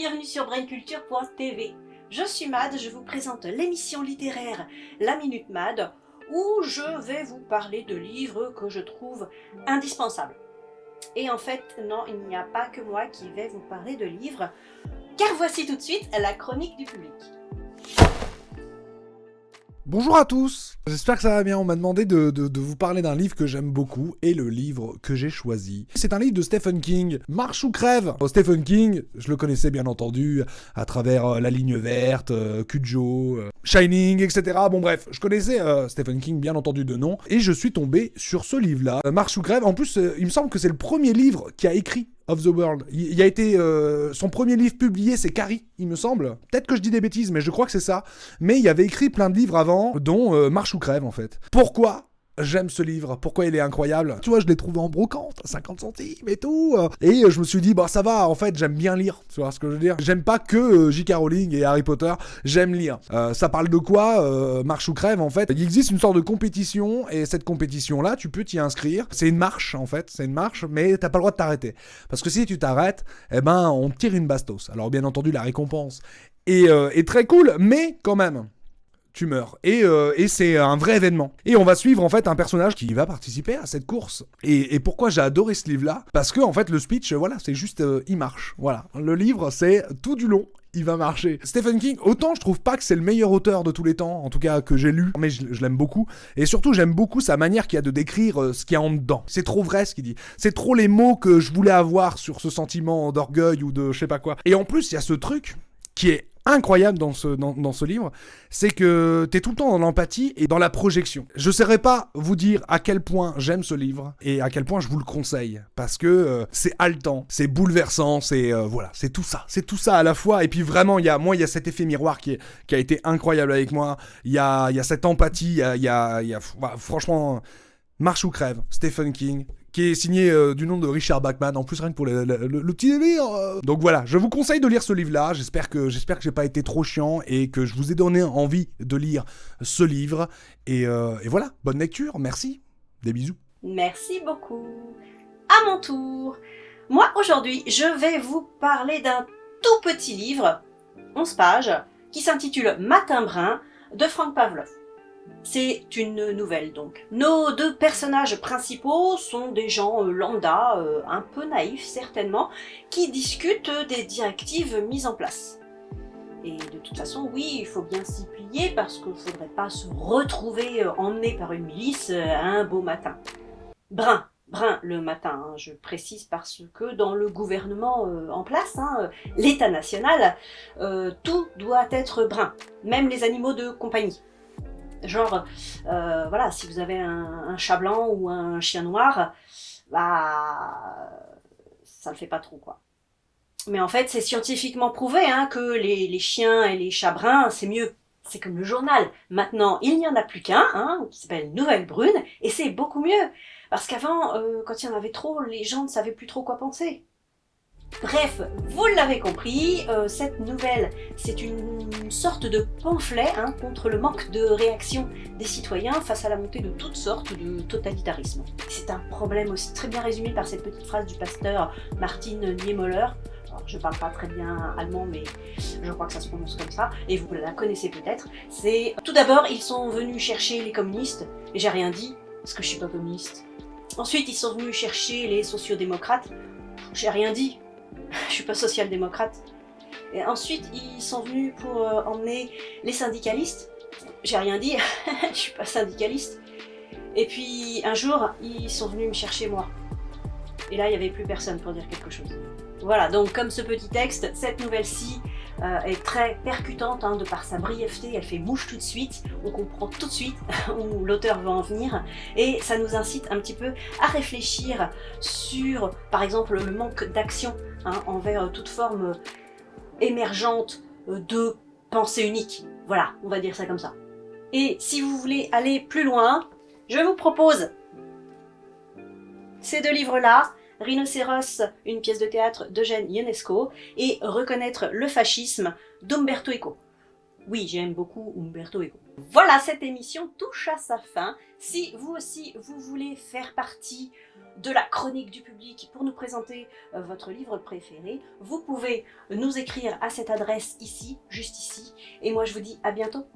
bienvenue sur brainculture.tv. Je suis Mad, je vous présente l'émission littéraire La Minute Mad, où je vais vous parler de livres que je trouve indispensables. Et en fait, non, il n'y a pas que moi qui vais vous parler de livres, car voici tout de suite la chronique du public. Bonjour à tous, j'espère que ça va bien. On m'a demandé de, vous parler d'un livre que j'aime beaucoup et le livre que j'ai choisi. C'est un livre de Stephen King, Marche ou crève? Stephen King, je le connaissais bien entendu à travers euh, La Ligne Verte, euh, Cujo, euh, Shining, etc. Bon bref, je connaissais Stephen King bien entendu de nom et je suis tombé sur ce livre-là, Marche ou crève? En plus, il me semble que c'est le premier livre qui a écrit of the World. Il, a été euh, son premier livre publié, c'est Carrie, il me semble. Peut-être que je dis des bêtises, mais je crois que c'est ça. Mais il avait écrit plein de livres avant, dont euh, Marche ou crève en fait. Pourquoi j'aime ce livre, pourquoi il est incroyable. Tu vois, je l'ai trouvé en brocante, à 50 centimes et tout. Et je me suis dit, bah ça va, en fait, j'aime bien lire. Tu vois ce que je veux dire J'aime pas que euh, J.K. Rowling et Harry Potter, j'aime lire. Euh, ça parle de quoi euh, Marche ou crève, en fait? Il existe une sorte de compétition, et cette compétition-là, tu peux t'y inscrire. C'est une marche, en fait, c'est une marche, mais t'as pas le droit de t'arrêter. Parce que si tu t'arrêtes, eh ben, on tire une bastos. Alors, bien entendu, la récompense est très cool, mais quand même tu meurs. Euh, et, c'est un vrai événement. Et on va suivre en fait un personnage qui va participer à cette course. Et, pourquoi j'ai adoré ce livre-là? Parce que en fait le speech, voilà, c'est juste, euh, il marche. Voilà, le livre c'est tout du long. Il va marcher. Stephen King, autant je trouve pas que c'est le meilleur auteur de tous les temps, en tout cas que j'ai lu, mais je, l'aime beaucoup. Et surtout, j'aime beaucoup sa manière qu'il a de décrire euh, ce qu'il y a en dedans. C'est trop vrai ce qu'il dit. C'est trop les mots que je voulais avoir sur ce sentiment d'orgueil ou de je sais pas quoi. Et en plus, il y a ce truc qui est incroyable dans ce, dans, ce livre, c'est que tu es tout le temps dans l'empathie et dans la projection. Je ne saurais pas vous dire à quel point j'aime ce livre et à quel point je vous le conseille, parce que euh, c'est haletant, c'est bouleversant, c'est euh, voilà, c'est tout ça, c'est tout ça à la fois. Et puis vraiment, il y a, moi, il y a cet effet miroir qui, a été incroyable avec moi. Il y a, y a cette empathie, il y a, y a, y a franchement, marche ou crève, Stephen King, qui est signé euh, du nom de Richard Bachman, en plus rien que pour le, petit délire. Euh. Donc voilà, je vous conseille de lire ce livre-là, j'espère que j'espère que j'ai pas été trop chiant et que je vous ai donné envie de lire ce livre. Et, euh, et voilà, bonne lecture, merci, des bisous. Merci beaucoup. À mon tour, moi aujourd'hui, je vais vous parler d'un tout petit livre, 11 pages, qui s'intitule Matin brun de Frank Pavlov. C'est une nouvelle donc. Nos deux personnages principaux sont des gens euh, lambda, euh, un peu naïfs certainement, qui discutent des directives mises en place. Et de toute façon, oui, il faut bien s'y plier parce qu'il ne faudrait pas se retrouver euh, emmené par une milice un beau matin. Brun, brun le matin, hein, je précise parce que dans le gouvernement en place, hein, l'État national, tout doit être brun, même les animaux de compagnie. Genre, euh, voilà, si vous avez un, chat blanc ou un chien noir, bah, ça le fait pas trop, quoi. Mais en fait, c'est scientifiquement prouvé hein, que les, chiens et les chats bruns, c'est mieux. C'est comme le journal. Maintenant, il n'y en a plus qu'un, hein, qui s'appelle Nouvelle Brune, et c'est beaucoup mieux. Parce qu'avant, euh, quand il y en avait trop, les gens ne savaient plus trop quoi penser. Bref, vous l'avez compris, euh, cette nouvelle, c'est une sorte de pamphlet hein, contre le manque de réaction des citoyens face à la montée de toutes sortes de totalitarisme. C'est un problème aussi très bien résumé par cette petite phrase du pasteur Martin Niemöller, je parle pas très bien allemand, mais je crois que ça se prononce comme ça, et vous la connaissez peut-être, c'est... Tout d'abord, ils sont venus chercher les communistes, et j'ai rien dit, parce que je suis pas communiste. Ensuite, ils sont venus chercher les sociodémocrates, j'ai rien dit, je suis pas social-démocrate. Et ensuite, ils sont venus pour euh, emmener les syndicalistes. J'ai rien dit, je suis pas syndicaliste. Et puis, un jour, ils sont venus me chercher moi. Et là, il n'y avait plus personne pour dire quelque chose. Voilà, donc comme ce petit texte, cette nouvelle-ci euh, est très percutante hein, de par sa brièveté, elle fait mouche tout de suite, on comprend tout de suite où l'auteur veut en venir, et ça nous incite un petit peu à réfléchir sur, par exemple, le manque d'action hein, envers toute forme émergente de pensée unique. Voilà, on va dire ça comme ça. Et si vous voulez aller plus loin, je vous propose ces deux livres-là, Rhinocéros, une pièce de théâtre d'Eugène Ionesco, et Reconnaître le fascisme d'Umberto Eco. Oui, j'aime beaucoup Umberto Eco. Voilà, cette émission touche à sa fin. Si vous aussi, vous voulez faire partie de la chronique du public pour nous présenter euh, votre livre préféré, vous pouvez nous écrire à cette adresse ici, juste ici. Et moi, je vous dis à bientôt